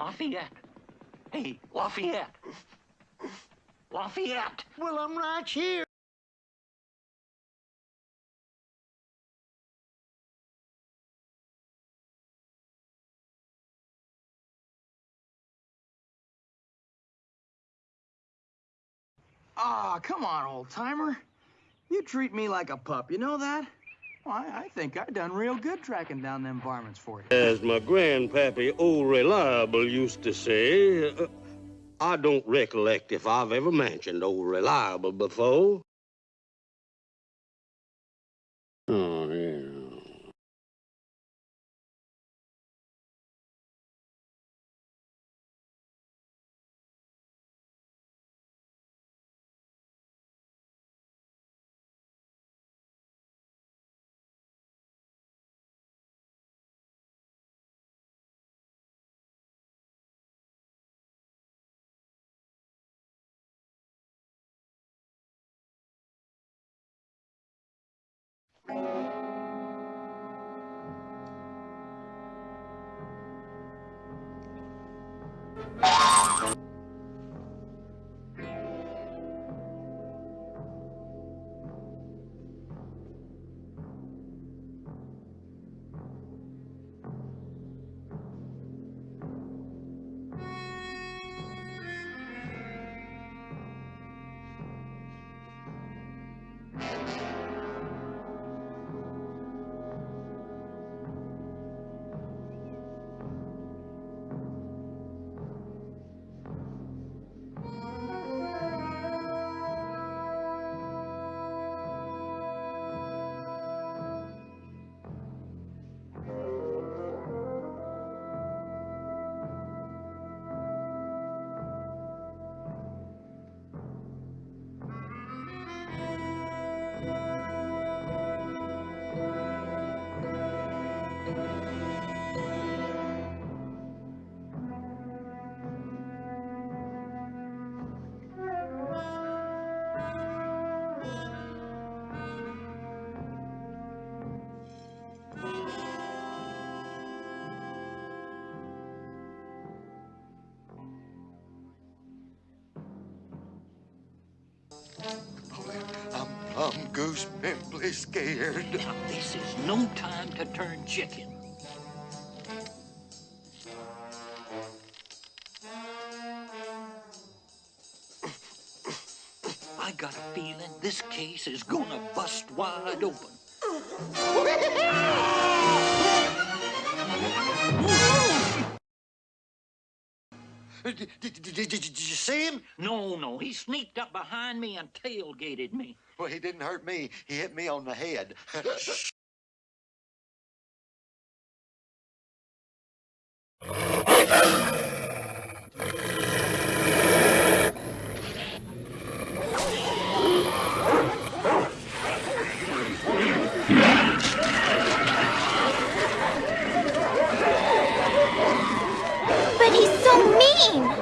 Lafayette. Hey, Lafayette. Lafayette. Well, I'm right here. Ah, come on, old timer. You treat me like a pup, you know that? Well, I, I think I done real good tracking down them varmints for you. As my grandpappy, old reliable, used to say, uh, I don't recollect if I've ever mentioned old reliable before. Oh, yeah. I'm, I'm goose pimply scared. Now, this is no time to turn chicken. I got a feeling this case is gonna bust wide open. Did, did, did, did you see him? No, no, he sneaked up behind me and tailgated me. Well, he didn't hurt me. He hit me on the head. But he's so mean!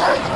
Yes.